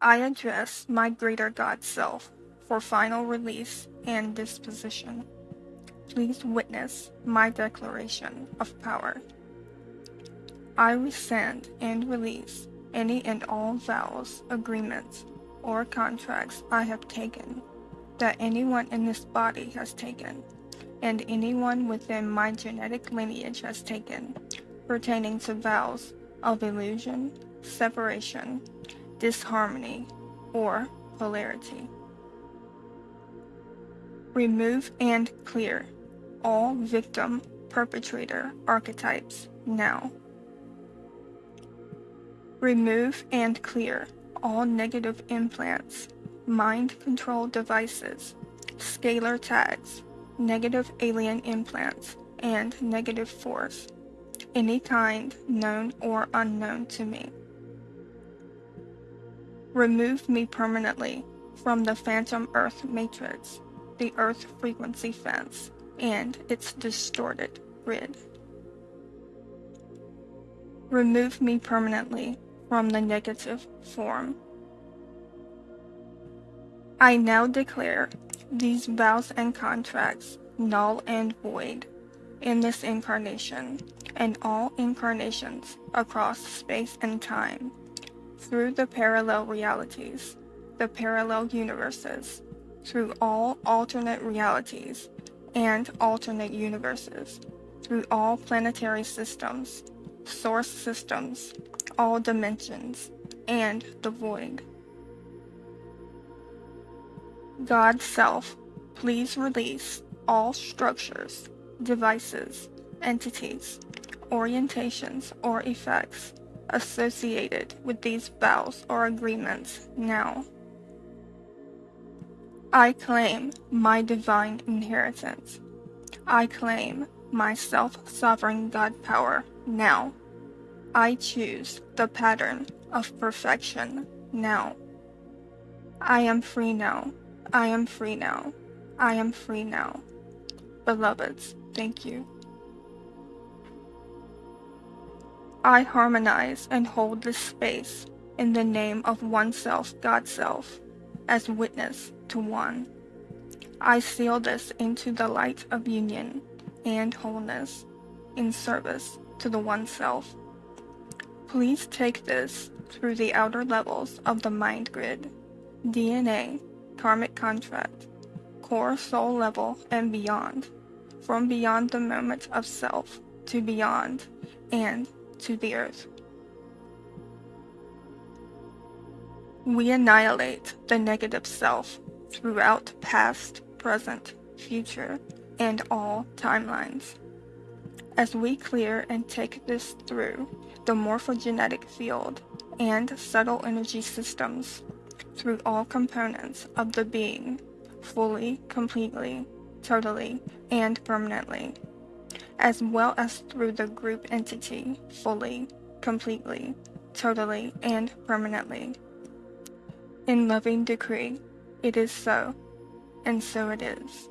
I address my greater God self for final release and disposition. Please witness my declaration of power. I rescind and release any and all vows, agreements, or contracts I have taken, that anyone in this body has taken, and anyone within my genetic lineage has taken, pertaining to vows of illusion, separation, disharmony, or polarity. Remove and clear all victim perpetrator archetypes now. Remove and clear all negative implants, mind control devices, scalar tags, negative alien implants, and negative force, any kind known or unknown to me. Remove me permanently from the phantom Earth matrix, the Earth frequency fence, and its distorted grid. Remove me permanently from the negative form. I now declare these vows and contracts null and void in this incarnation and all incarnations across space and time through the parallel realities, the parallel universes, through all alternate realities and alternate universes, through all planetary systems, source systems, all dimensions, and the void. God Self, please release all structures, devices, entities, orientations, or effects associated with these vows or agreements now. I claim my divine inheritance. I claim my self sovereign God power now. I choose the pattern of perfection now. I am free now. I am free now. I am free now. Beloveds, thank you. I harmonize and hold this space in the name of oneself, God Self, as witness to one. I seal this into the light of union and wholeness in service to the One Self. Please take this through the outer levels of the mind grid, DNA, karmic contract, core soul level, and beyond, from beyond the moment of self to beyond, and to the earth. We annihilate the negative self throughout past, present, future, and all timelines. As we clear and take this through the morphogenetic field and subtle energy systems, through all components of the being, fully, completely, totally, and permanently as well as through the group entity fully, completely, totally, and permanently. In loving decree, it is so, and so it is.